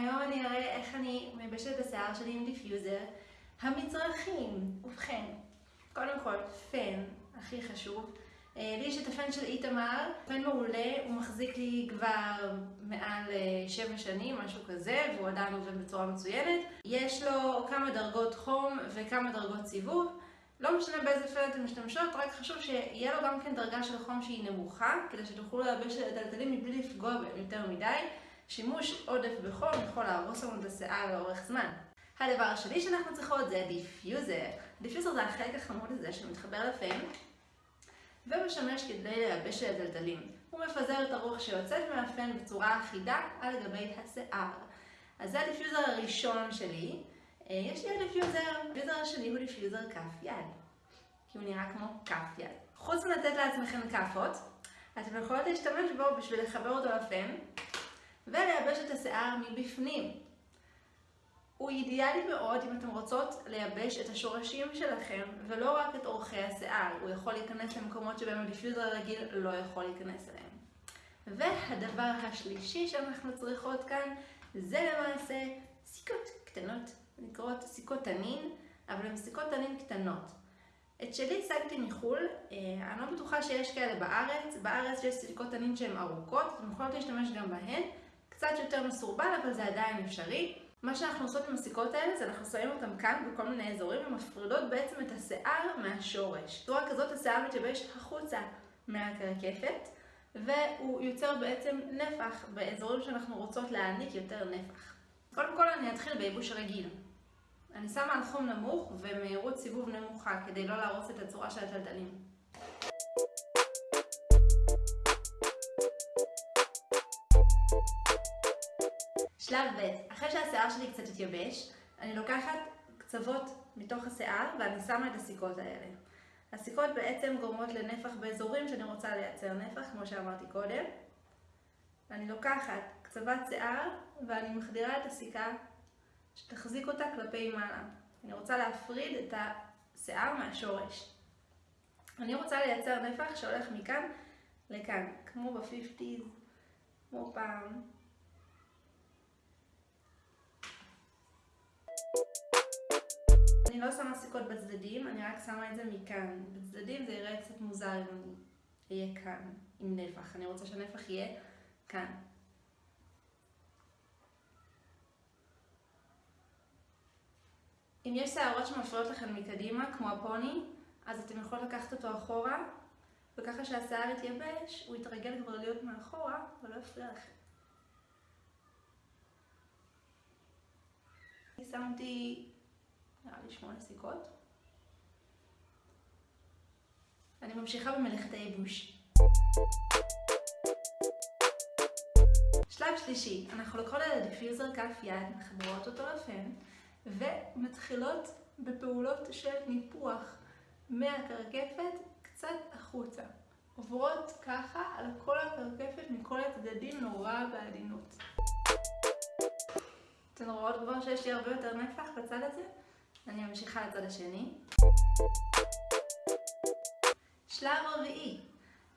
היום אני אראה איך אני מייבשת את השיער שלי עם דיפיוזר. המצרכים, ובכן, קודם כל, פן, הכי חשוב. אה, לי יש את הפן של איתמר, פן מעולה, הוא מחזיק לי כבר מעל 7 אה, שנים, משהו כזה, והוא עדיין עובד בצורה מצוינת. יש לו כמה דרגות חום וכמה דרגות סיבוב. לא משנה באיזה פן אתם משתמשות, רק חשוב שיהיה לו גם כן דרגה של חום שהיא נמוכה, כדי שתוכלו לייבש את התלתלים מבלי לפגוע בהם יותר מדי. שימוש עודף בחום יכול להרוס לנו את השיער לאורך זמן. הדבר השני שאנחנו צריכות זה דיפיוזר. דיפיוזר זה החלק החמוד הזה שמתחבר לפן ומשמש כדי לייבש התלתלים. הוא מפזר את הרוח שיוצאת מהפן בצורה אחידה על גבי השיער. אז זה הדיפיוזר הראשון שלי. אה, יש לי הדיפיוזר, הדיפיוזר השני הוא דיפיוזר כף יד. כי הוא נראה כמו כף יד. חוץ מלתת לעצמכם כאפות, אתם יכולות להשתמש בו בשביל לחבר אותו לפן ולייבש את השיער מבפנים. הוא אידיאלי מאוד אם אתם רוצות לייבש את השורשים שלכם ולא רק את אורכי השיער, הוא יכול להיכנס למקומות שבהם הדיפיוזר הרגיל לא יכול להיכנס אליהם. והדבר השלישי שאנחנו צריכות כאן זה למעשה סיכות קטנות, נקראות סיכות תנין, אבל הן סיכות תנין קטנות. את שלי השגתי מחו"ל, אה, אני לא בטוחה שיש כאלה בארץ, בארץ יש סיכות תנין שהן ארוכות, אתם יכולות להשתמש גם בהן, קצת יותר מסורבל אבל זה עדיין אפשרי. מה שאנחנו עושות עם הסיכות האלה זה אנחנו שמים אותם כאן בכל מיני אזורים ומפרידות בעצם את השיער מהשורש. בצורה כזאת השיער מתייבש החוצה מהקרקפת והוא יוצר בעצם נפח באזורים שאנחנו רוצות להעניק יותר נפח. קודם כל אני אתחיל בייבוש רגיל. אני שמה על חום נמוך ומהירות סיבוב נמוכה כדי לא להרוס את הצורה של הטלטלים. שלב ב', אחרי שהשיער שלי קצת התייבש, אני לוקחת קצוות מתוך השיער ואני שמה את הסיכות האלה. הסיכות בעצם גורמות לנפח באזורים שאני רוצה לייצר נפח, כמו שאמרתי קודם. אני לוקחת קצוות שיער ואני מחדירה את הסיכה שתחזיק אותה כלפי מעלה. אני רוצה להפריד את השיער מהשורש. אני רוצה לייצר נפח שהולך מכאן לכאן, כמו ב-50's, כמו פעם. אני לא שמה סיכות בצדדים, אני רק שמה את זה מכאן. בצדדים זה יראה קצת מוזר אם אני אהיה כאן עם נפח. אני רוצה שהנפח יהיה כאן. אם יש שערות שמפריעות לכם מקדימה, כמו הפוני, אז אתם יכולים לקחת אותו אחורה, וככה שהשיער יתייבש, הוא יתרגל כבר להיות מאחורה, ולא יפריע לכם. אני שמתי נראה לי שמונה סיכות. אני ממשיכה במלאכת הייבוש. שלב שלישי, אנחנו לוקחות את הדיפיוזר כף יד, מחברות אותו לפן, ומתחילות בפעולות של ניפוח מהקרקפת קצת החוצה. עוברות ככה על כל הקרקפת מכל הצדדים נורא בעדינות. אתן רואות כבר שיש לי הרבה יותר נפח בצד הזה? אני ממשיכה לצד השני. שלב רביעי.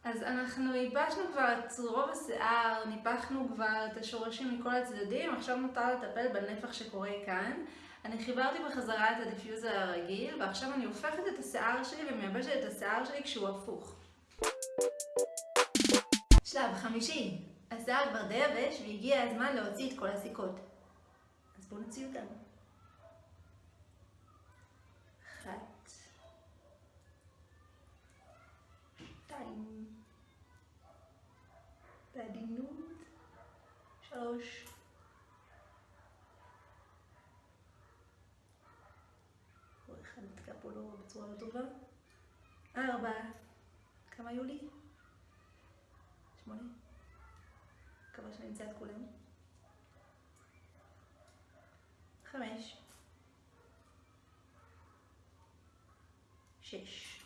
אז אנחנו ייבשנו כבר את רוב השיער, ניפחנו כבר את השורשים מכל הצדדים, עכשיו נותר לטפל בנפח שקורה כאן. אני חיברתי בחזרה את הדיפיוזר הרגיל, ועכשיו אני הופכת את השיער שלי ומייבשת את השיער שלי כשהוא הפוך. שלב חמישי. השיער כבר די יבש והגיע הזמן להוציא את כל הסיכות. בואו נוציא אותם. אחת, שתיים, בעדינות, שלוש, עוד אחד נתקע פה לא בצורה לא טובה, ארבע, כמה היו לי? שמונה, מקווה שאני אמצא את כולם, חמש, שש,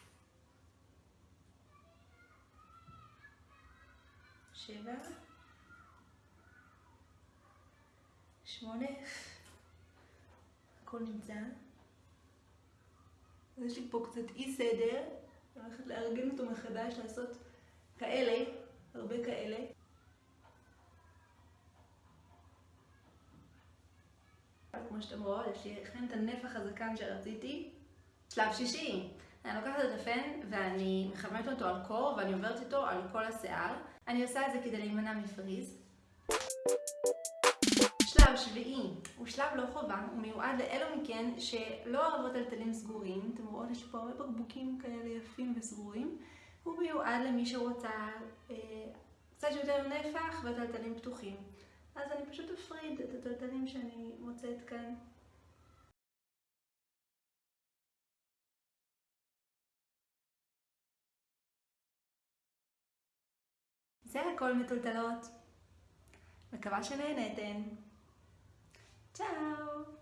שבע, שמונה, הכל נמצא. יש לי פה קצת אי סדר, אני הולכת לארגן אותו מחדש, לעשות כאלה, הרבה כאלה. כמו שאתם רואות, יש לי אכן את הנפח הזקן שרציתי. שלב שישי, אני לוקחת את הפן ואני מחממת אותו על קור ואני עוברת איתו על כל השיער. אני עושה את זה כדי להימנע מפריז. שלב שביעי הוא שלב לא חובה, הוא מיועד לאלו מכן שלא אוהבות טלטלים סגורים. אתם רואות, יש פה הרבה בקבוקים כאלה יפים וסגורים. הוא מיועד למי שרוצה אה, קצת יותר נפח וטלטלים פתוחים. אז אני פשוט אפריד את הטלטלים שאני מוצאת כאן. זה הכל מטולטלות. מקווה שנהנתן. צ'או!